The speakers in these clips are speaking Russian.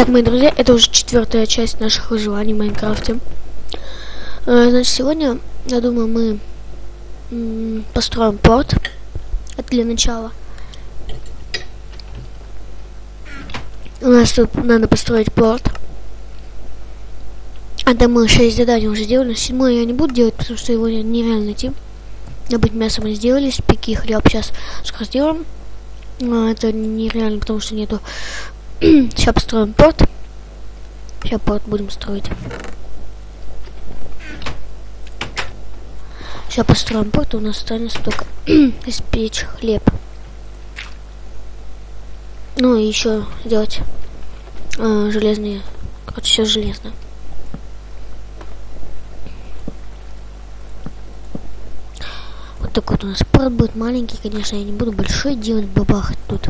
Так, мои друзья, это уже четвертая часть наших выживаний в Майнкрафте. Э, значит, сегодня, я думаю, мы построим порт. Это для начала. У нас тут надо построить порт. А там мы 6 заданий уже сделали. Седьмое я не буду делать, потому что его нереально найти. Добыть мясо мы сделали, спеки хлеб сейчас скоро сделаем. Но это нереально, потому что нету Сейчас построим порт. Сейчас порт будем строить. Сейчас построим порт, у нас останется только испечь хлеб. Ну и еще сделать э, железные. Короче, все железное. Вот такой вот у нас порт будет маленький, конечно, я не буду большой делать бабах тут.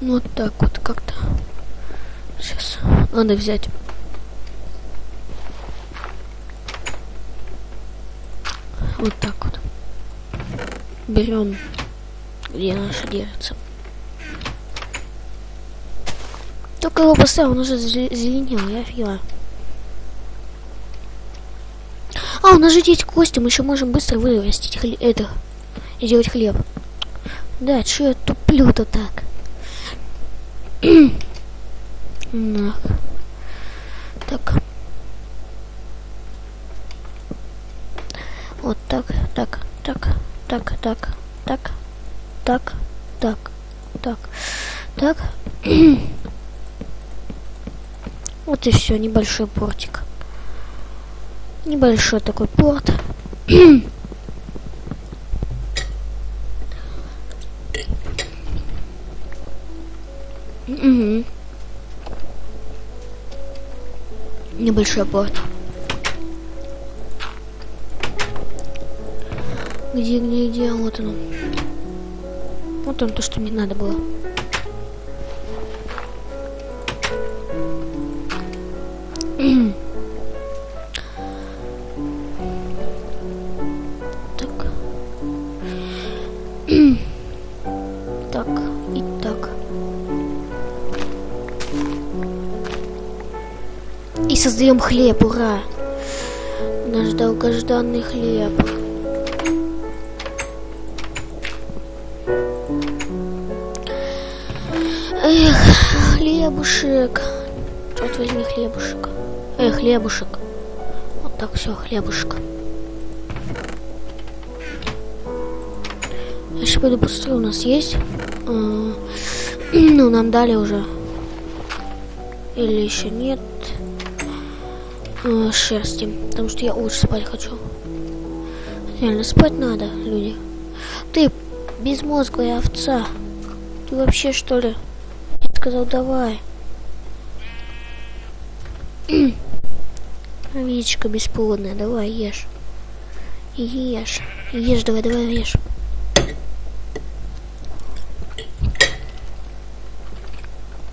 Вот так вот как-то. Сейчас надо взять. Вот так вот. Берем, где наша держится. Только его поставил, он уже зеленел, я офигела. А, у нас же есть кости, мы еще можем быстро вырастить хлеб, это, сделать хлеб. Да, что я туплю-то так? Нах. Так. Вот так, так, так, так, так, так, так, так, так, так. вот и все, небольшой портик. Небольшой такой порт. Угу. Небольшой порт. Где, где, где? Вот оно. Вот он, то, что мне надо было. Создаем хлеб, ура! Наш долгожданный хлеб. Эх, хлебушек. Вот возьми хлебушек. Эх, хлебушек. Вот так все, хлебушек. Я сейчас пойду посмотрю, у нас есть. Ну, нам дали уже. Или еще нет э, шерсти, потому что я очень спать хочу. Реально, спать надо, люди. Ты безмозглая овца. Ты вообще что ли? Я сказал, давай. Овечка бесплодная, давай ешь. Ешь. Ешь, давай, давай, ешь.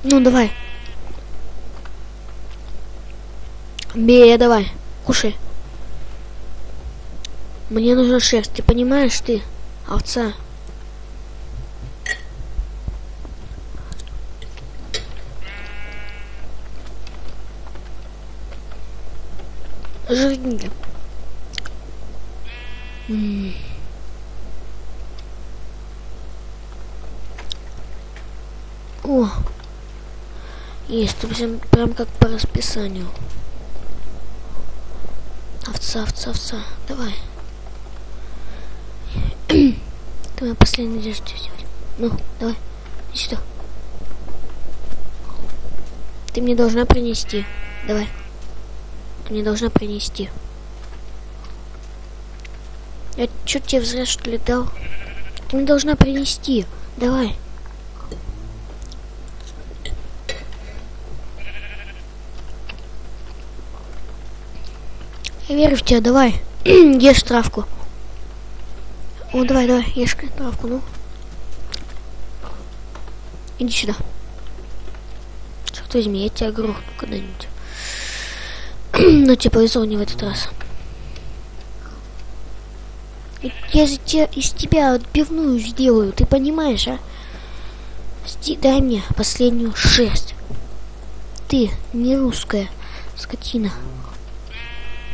Ну, давай. Бей, давай, кушай. Мне нужна шерсть, ты понимаешь, ты, овца? Жирненько. О, есть, прям, прям как по расписанию. Овца, овца, овца. Давай. Давай последний надежду сделать. Ну, давай. Иди сюда. Ты мне должна принести. Давай. Ты мне должна принести. Я что тебе зря что ли дал? Ты мне должна принести. Давай. Я верю в тебя, давай. ешь травку. О, давай, давай, ешь травку, ну. Иди сюда. Черт возьми, я тебя грохну когда-нибудь. Но тебе повезло не в этот раз. Я же те, из тебя отбивную сделаю, ты понимаешь, а? Сти, дай мне последнюю шерсть. Ты не русская скотина.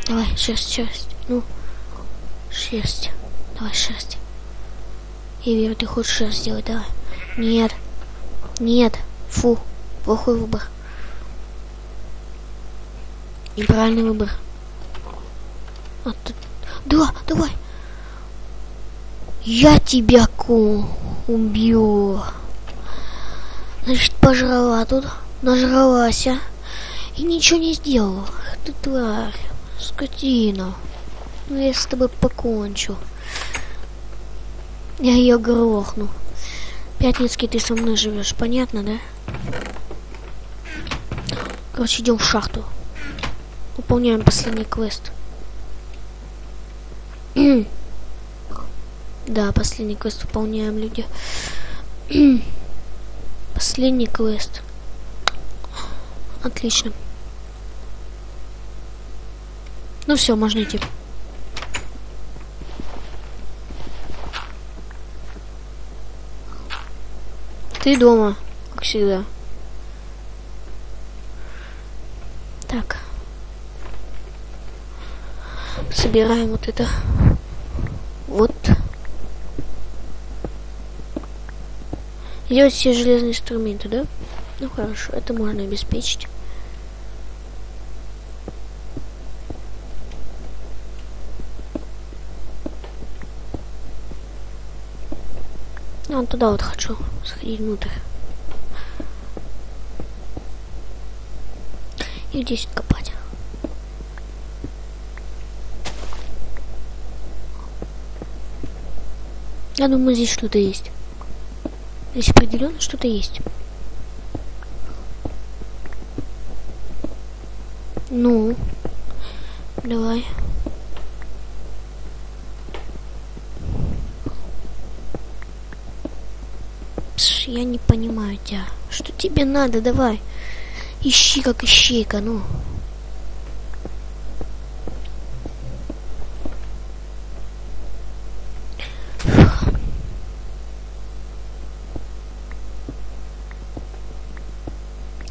Давай, шерсть, шерсть. Ну, шерсть. Давай, шерсть. Я верю, ты хочешь шерсть сделать, давай. Нет. Нет. Фу. Плохой выбор. Неправильный выбор. А, тут... Да, давай. Я тебя ку убью. Значит, пожрала тут, нажралась, а? И ничего не сделала. Ты тварь, скотина. Ну я с тобой покончу. Я ее грохну. Пятницкий, ты со мной живешь, понятно, да? Короче, идем в шахту. Выполняем последний квест. Да, последний квест выполняем, люди. последний квест. Отлично. Ну все, можно идти. Ты дома, как всегда. Так. Собираем вот это. Вот. Делать все железные инструменты, да? Ну хорошо, это можно обеспечить. А, туда вот хочу сходить внутрь. И здесь копать. Я думаю, здесь что-то есть. Здесь определенно что-то есть. Ну, давай. Пш, я не понимаю тебя. Что тебе надо? Давай. Ищи как ищейка, ну.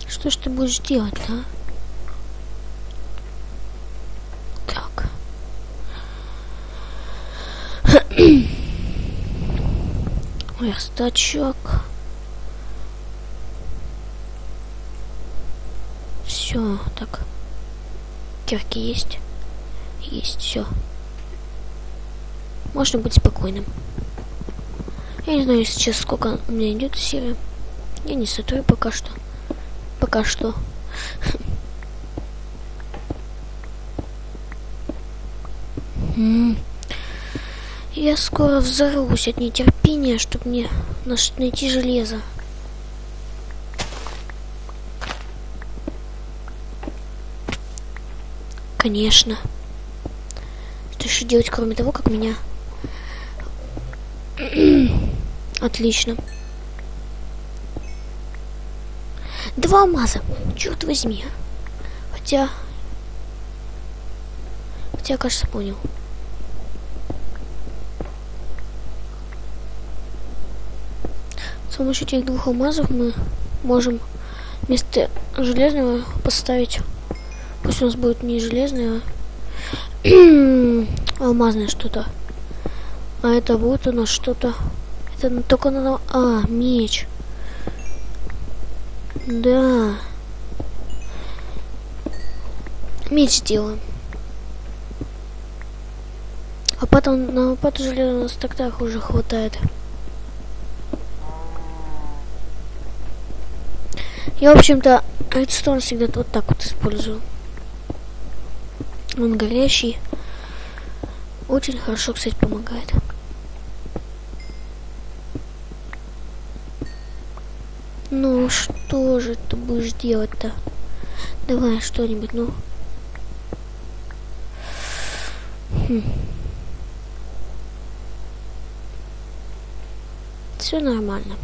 Что ж ты будешь делать, а? Так. Верстачок. Все, так. Кирки есть? Есть, все. Можно быть спокойным. Я не знаю сейчас, сколько у меня идет серия. Я не сотру пока что пока что. Я скоро взорвусь от нетерпения, чтобы мне найти железо. Конечно. Что еще делать, кроме того, как меня... Отлично. Два алмаза. Черт возьми. Хотя... Хотя, кажется, понял. С помощью этих двух алмазов мы можем вместо железного поставить... Пусть у нас будет не железное, а алмазное что-то. А это будет у нас что-то... Это только на... А, меч. Да. Меч сделаем. А потом на лопату железа у нас тогда уже хватает. Я, в общем-то, редстон всегда вот так вот использую. Он горящий. Очень хорошо, кстати, помогает. Ну, что же ты будешь делать-то? Давай что-нибудь, ну. Хм. Все нормально.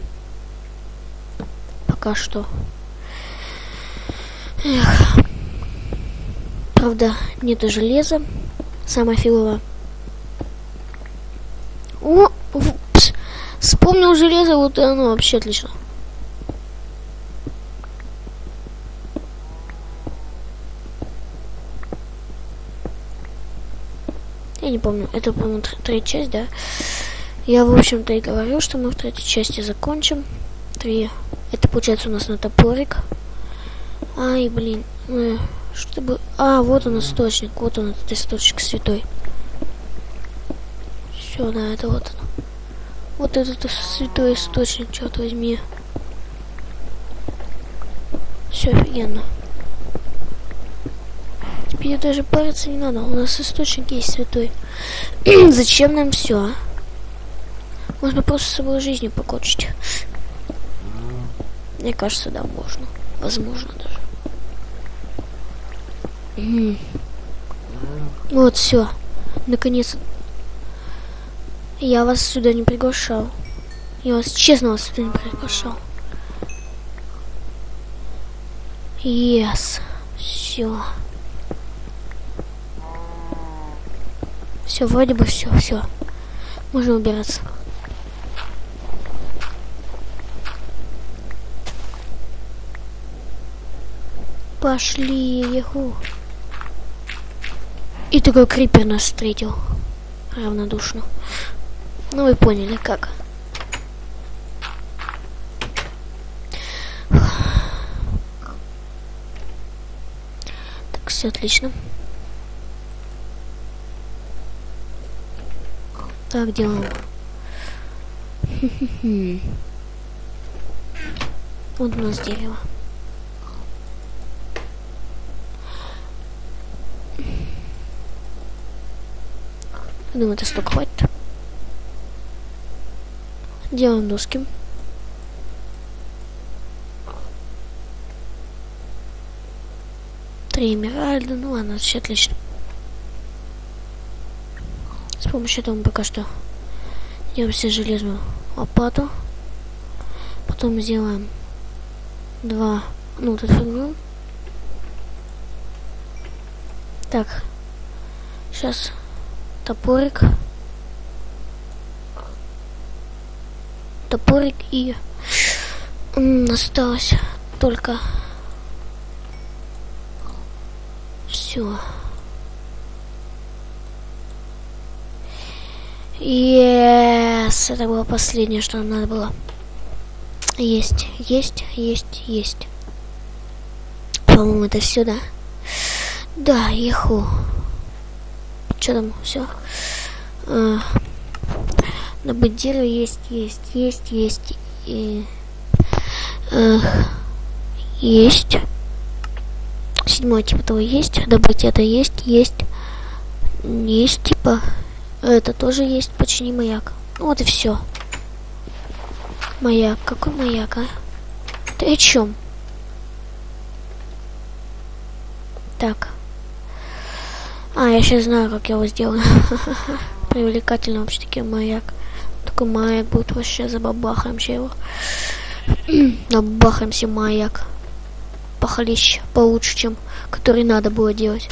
Пока что. Эх. Правда, нету железа. Самое фигово. О, пс, вспомнил железо, вот и оно вообще отлично. Я не помню, это, по-моему, третья часть, да? Я, в общем-то, и говорю, что мы в третьей части закончим. Три. Это получается у нас на топорик. Ай, блин. Э, что бы... А, вот он источник. Вот он, этот источник святой. Все, да, это вот он. Вот этот святой источник, черт возьми. Все офигенно. Теперь даже париться не надо. У нас источник есть святой. Зачем нам все, а? Можно просто с собой жизнью покончить. Мне кажется, да, можно. Возможно даже. Вот, все. Наконец. Я вас сюда не приглашал. Я вас честно вас сюда не приглашал. Yes. Все. Все, вроде бы все, все. Можно убираться. Пошли, еху. И такой крипер нас встретил. Равнодушно. Ну вы поняли, как. Так, все отлично. Так делаем. Вот у нас дерево. Это столько хватит. Делаем доски. Три эмеральда. Ну ладно, все отлично. С помощью этого мы пока что делаем себе железную лопату. Потом сделаем два, ну, вот эту фигню. Так, сейчас топорик. Топорик и осталось только все. Yes, это было последнее, что надо было. Есть, есть, есть, есть. По-моему, это все, да? Да, еху что там, все. А, добыть дерево есть, есть, есть, есть. И, а, есть. Седьмой типа того есть. Добыть это есть, есть. Есть типа. Это тоже есть, почини маяк. Ну вот и все. Маяк. Какой маяк, а? Ты о чем? Так. А, я сейчас знаю, как я его сделаю. Привлекательно вообще-таки маяк. Такой маяк будет вообще, забабахаемся его. Набахаемся маяк. Похлеще, получше, чем который надо было делать.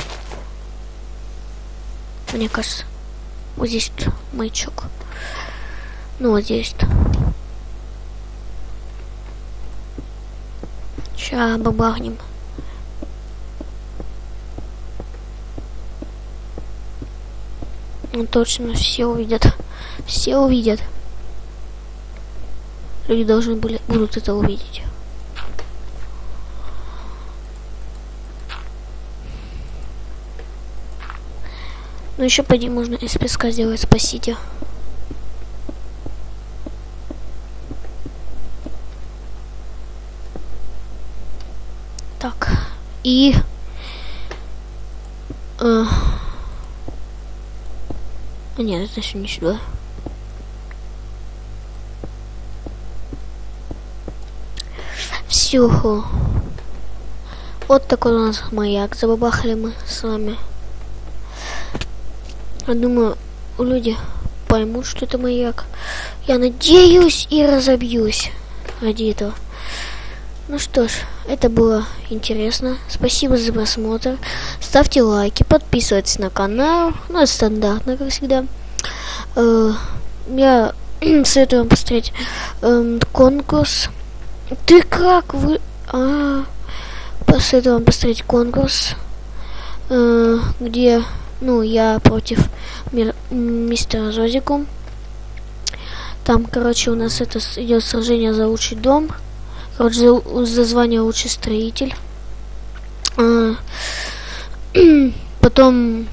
Мне кажется. Вот здесь маячок. Ну, вот здесь. -то. Сейчас бабахнем. Ну точно, все увидят. Все увидят. Люди должны были, будут это увидеть. Ну еще пойди можно из песка сделать, спасите. Так. И... Э, а нет, это еще не сюда. Все. Вот такой у нас маяк. Забабахали мы с вами. Я думаю, люди поймут, что это маяк. Я надеюсь и разобьюсь ради этого. Ну что ж, это было интересно. Спасибо за просмотр. Ставьте лайки, подписывайтесь на канал. Ну, это стандартно, как всегда. Э, я советую вам посмотреть эм, конкурс. Ты как вы... А, посоветую вам посмотреть конкурс, э, где, ну, я против мир, мистера Зозику. Там, короче, у нас это идет сражение за лучший дом. Короче, за, за звание лучший строитель. А, потом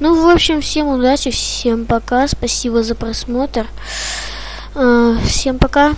ну, в общем, всем удачи, всем пока, спасибо за просмотр. Э, всем пока.